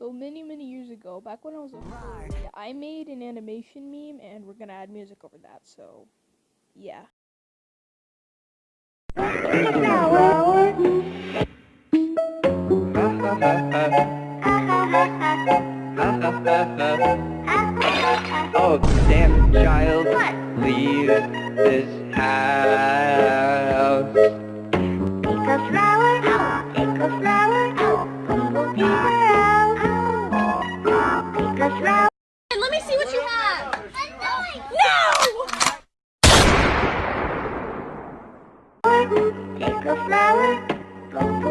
So many, many years ago, back when I was a kid, I made an animation meme, and we're gonna add music over that. So, yeah. oh, damn child, leave this house. Take a flower, take a flower. Take a. And let me see what you have. No! Take a flower, around.